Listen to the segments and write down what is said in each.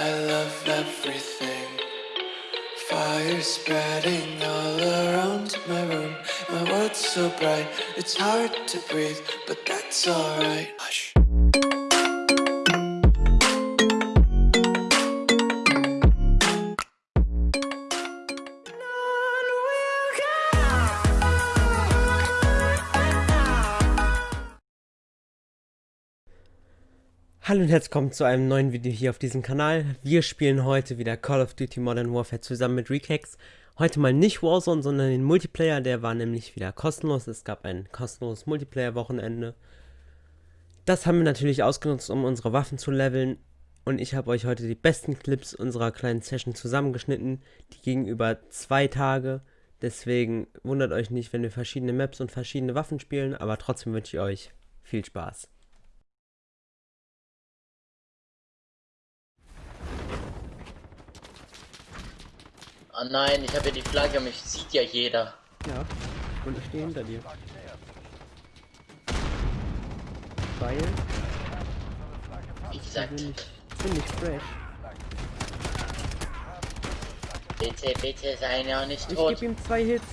I love everything. Fire spreading all around my room. My world's so bright, it's hard to breathe, but that's alright. Hallo und herzlich willkommen zu einem neuen Video hier auf diesem Kanal. Wir spielen heute wieder Call of Duty Modern Warfare zusammen mit Recax. Heute mal nicht Warzone, sondern den Multiplayer, der war nämlich wieder kostenlos. Es gab ein kostenloses Multiplayer-Wochenende. Das haben wir natürlich ausgenutzt, um unsere Waffen zu leveln. Und ich habe euch heute die besten Clips unserer kleinen Session zusammengeschnitten. Die gingen über zwei Tage. Deswegen wundert euch nicht, wenn wir verschiedene Maps und verschiedene Waffen spielen. Aber trotzdem wünsche ich euch viel Spaß. Ah nein, ich habe ja die Flagge, mich sieht ja jeder. Ja, und ich stehe hinter dir. Weil, Wie gesagt, bin ich ziemlich fresh. bitte, bitte sei noch nicht Ich tot. gebe ihm zwei Hits.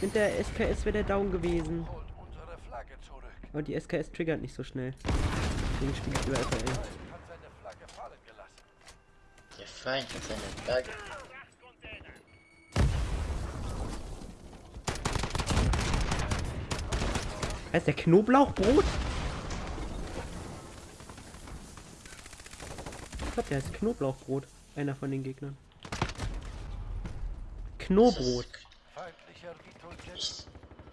Mit der SKS wäre der down gewesen. Aber die SKS triggert nicht so schnell. Deswegen spiele ich über FRL. Der Feind hat seine Flagge. Heißt der Knoblauchbrot? Ich glaube, der heißt Knoblauchbrot. Einer von den Gegnern. Knobrot.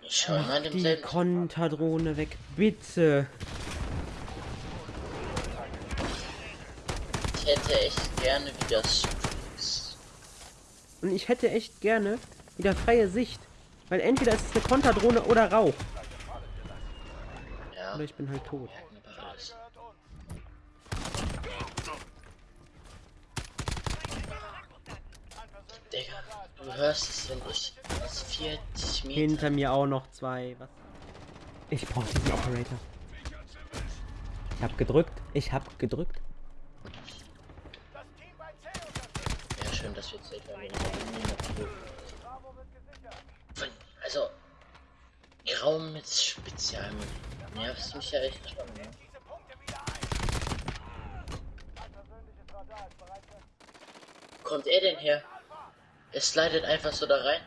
Ich, mal Die. Konterdrohne weg, bitte. Ich hätte echt gerne wieder Streaks. Und ich hätte echt gerne wieder freie Sicht. Weil entweder ist es eine Konterdrohne oder Rauch. Oder ich bin halt tot. Digga, du hörst es, wenn ich aus 40 Meter. Hinter mir auch noch zwei. Was? Ich brauche diesen Operator. Ich hab gedrückt. Ich hab gedrückt. Ja, schön, dass wir zählt haben. Also, Raum mit Spezial. Nervst mich ja echt schon, ne? Kommt er denn her? Er slidet einfach so da rein.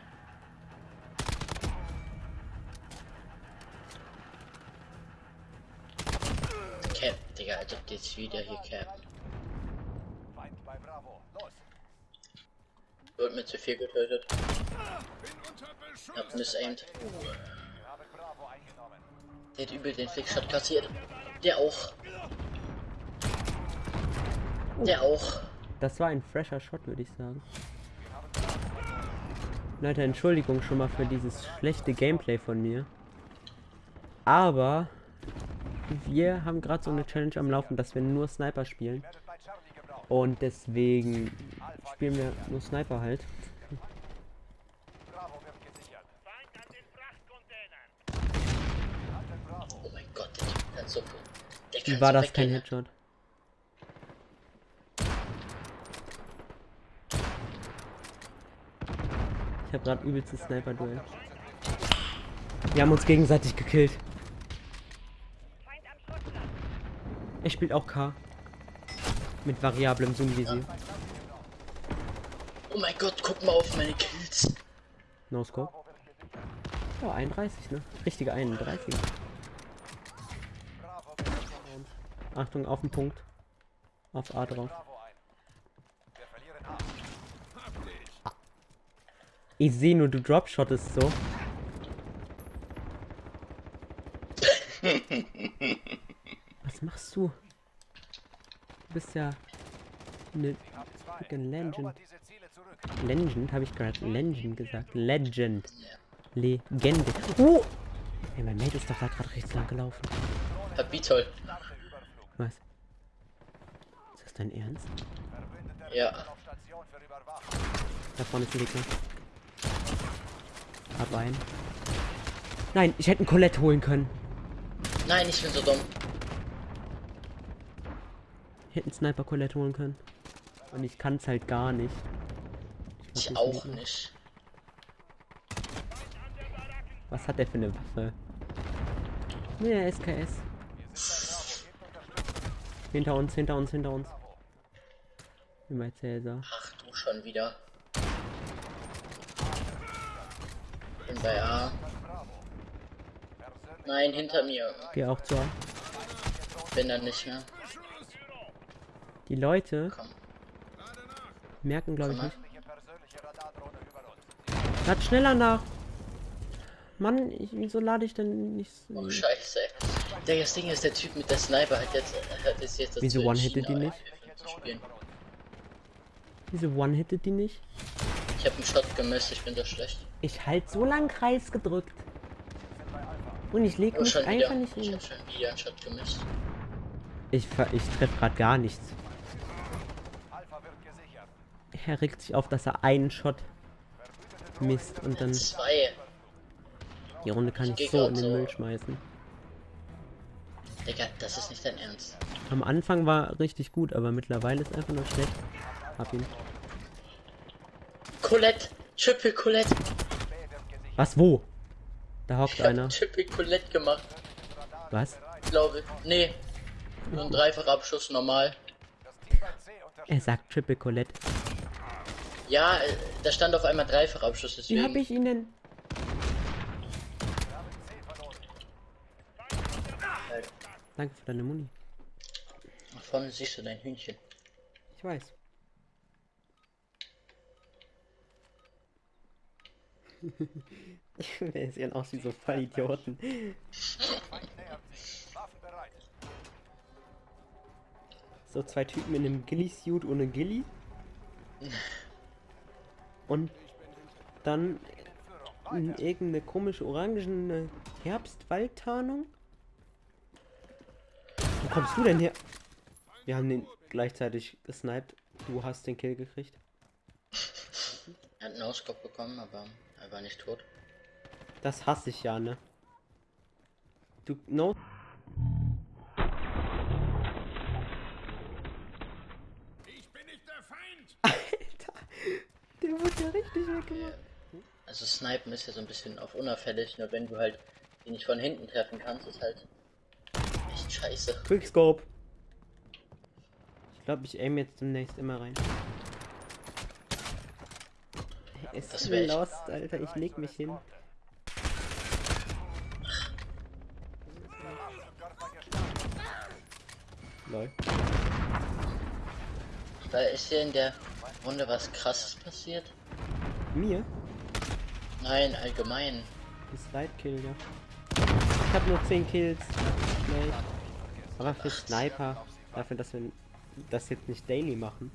Cap, Digga, als ob jetzt wieder hier cappen. Wird mir zu viel getötet. Hab missaimed. Der hat übel den Flickshot kassiert. Der auch. Der auch. Das war ein fresher Shot, würde ich sagen. Leute, Entschuldigung schon mal für dieses schlechte Gameplay von mir. Aber wir haben gerade so eine Challenge am Laufen, dass wir nur Sniper spielen. Und deswegen spielen wir nur Sniper halt. Oh mein Gott, der Typ kann so Wie war so das kein. Headshot? Ich habe gerade übelstes Sniper-Duell. Wir haben uns gegenseitig gekillt. Er spielt auch K. Mit variablem Zoom-Visier. Oh mein Gott, guck mal auf meine Kills. No Scope. Ja, 31, ne? Richtige 31. Achtung, auf den Punkt. Auf A drauf. Ich sehe nur, du dropshottest so. Was machst du? Du bist ja eine fucking Legend. Legend, habe ich gerade Legend gesagt. Legend. Legende. Oh! Ey, mein Mate ist doch da gerade rechts lang gelaufen. Hab Beatol. Was? Ist das dein Ernst? Ja. Da vorne ist ein Gegner. Hab einen. Nein, ich hätte einen Colette holen können. Nein, ich bin so dumm. Ich hätte einen Sniper Colette holen können. Und ich kann's halt gar nicht. Ich glaub, auch noch- nicht. Was hat der für eine Waffe? Ne, SKS. Hinter uns, hinter uns, hinter uns. Bei Cäsar. Ach du schon wieder. Bin bei A. Nein, hinter mir. Geh auch zu A. Bin da nicht mehr. Die Leute Komm, merken, glaube ich, nicht. Lad schneller nach! Mann, ich, wieso lade ich denn nicht so? Oh scheiße. Der das Ding ist, der Typ mit der Sniper hat jetzt, hat jetzt dazu Wieso one-hitted die nicht? Wieso one-hitted die nicht? Ich habe einen Shot gemisst, ich bin so schlecht. Ich halt so lang Kreis gedrückt. Und ich leg Oh, mich einfach wieder. nicht Ich hin. hab schon wieder einen Shot gemisst. Ich, ich treffe gerade gar nichts. Er regt sich auf, dass er einen Shot misst und dann Zwei. die Runde kann geh ich so in den so. Müll schmeißen. Digga, das ist nicht dein Ernst. Am Anfang war richtig gut, aber mittlerweile ist einfach nur schlecht. Hab ihn. Colette! Triple Colette! Was, wo? Da hockt Ich einer. Triple Colette gemacht, Was? glaube ich. Nee. Nur ein dreifacher Abschuss normal. Er sagt Triple Colette. Ja, äh, da stand auf einmal dreifacher Abschuss, Wie deswegen. hab ich ihn denn? Danke für deine Muni. Nach vorne siehst du dein Hühnchen. Ich weiß. Wir sehen aus wie so Vollidioten. So zwei Typen in einem Gilly-Suit ohne Gilly. Und dann in irgendeine komische orangene Herbstwaldtarnung. Wo kommst du denn her? Wir haben den gleichzeitig gesniped. Du hast den Kill gekriegt. Er hat einen Auskopf bekommen, aber er war nicht tot. Das hasse ich ja, ne? Du, no. Alter, der wurde ja richtig weggemacht. Also Snipen ist ja so ein bisschen auf unauffällig, nur wenn du halt ihn nicht von hinten treffen kannst, ist halt scheiße. Quickscope. Ich glaube, ich aim jetzt demnächst immer rein. Es ist ich. lost, Alter. Ich leg mich hin. Lol. Da ist hier in der Runde was krasses passiert. Mir? Nein, allgemein. Das Slide Kill, ja. Ich habe nur 10 Kills. Schlecht. Aber für Sniper, dafür, dass wir das jetzt nicht daily machen.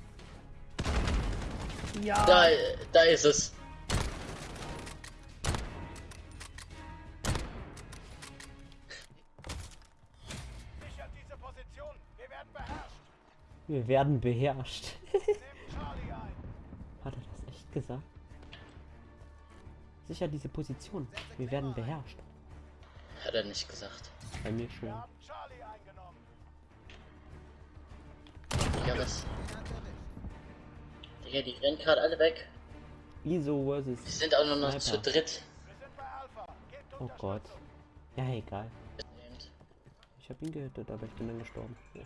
Ja. Da, da ist es. Sichert diese Position. Wir werden beherrscht. Hat er das echt gesagt? Sicher diese Position. Wir werden beherrscht. Hat er nicht gesagt. Bei mir schon. Was? Digga, die rennen gerade alle weg. ISO Die versus. sind auch nur noch zu Sniper. dritt. Oh Gott. Ja, egal. Ich habe ihn gehittet, aber ich bin dann gestorben. Ja.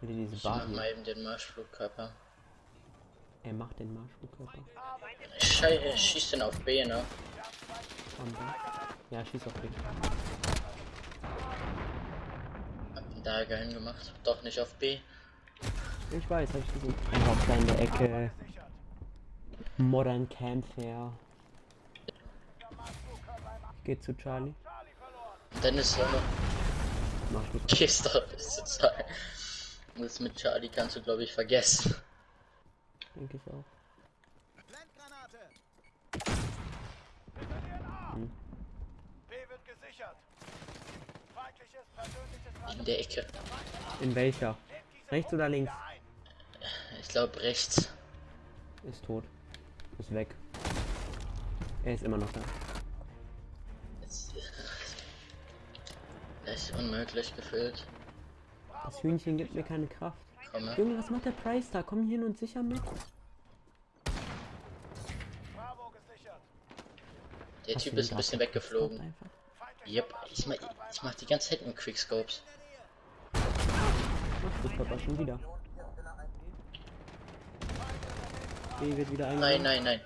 Will diese Ich mach Bar mal eben den Marschflugkörper. Er macht den Marschflugkörper. Ich schei- schieß den auf B, ne? Und Ja, schieß auf mich. Hab den Dagger hingemacht. Doch nicht auf B. Ich weiß, hab ich gesehen. In der Ecke. Modern Campfire. Ich geh zu Charlie. Ist so eine Marschflug. Kiste zu sein. Das mit Charlie kannst du, glaube ich, vergessen. Denke ich auch. Hm. B wird gesichert. Feindliches persönliches In der Ecke. In welcher? Rechts oder links? Ich glaube rechts. Ist tot. Ist weg. Er ist immer noch da. Das ist unmöglich gefühlt. Das Hühnchen gibt mir keine Kraft. komme. Junge, was macht der Price da? Komm hier hin und sicher mit. Der Hast Typ ist ein bisschen weggeflogen. Yep, ich mach, ich mach die ganze Zeit mit Quickscopes. Ach, das Papa schon wieder. B wird wieder Nein, eingenommen. nein, nein.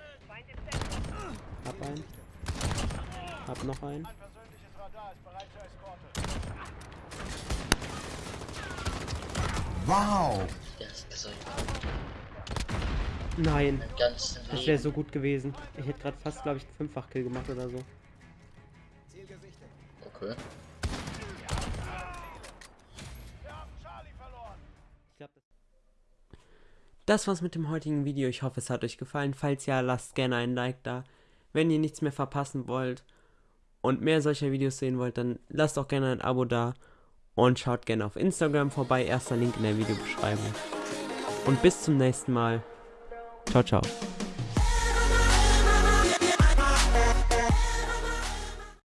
Hab einen. Hab noch einen. Ein. Wow! Nein. Das wäre so gut gewesen. Ich hätte gerade fast, glaube ich, einen Fünffach-Kill gemacht oder so. Okay. Das war's mit dem heutigen Video. Ich hoffe, es hat euch gefallen. Falls ja, lasst gerne ein Like da. Wenn ihr nichts mehr verpassen wollt und mehr solcher Videos sehen wollt, dann lasst auch gerne ein Abo da und schaut gerne auf Instagram vorbei. Erster Link in der Videobeschreibung. Und bis zum nächsten Mal. Ciao, ciao.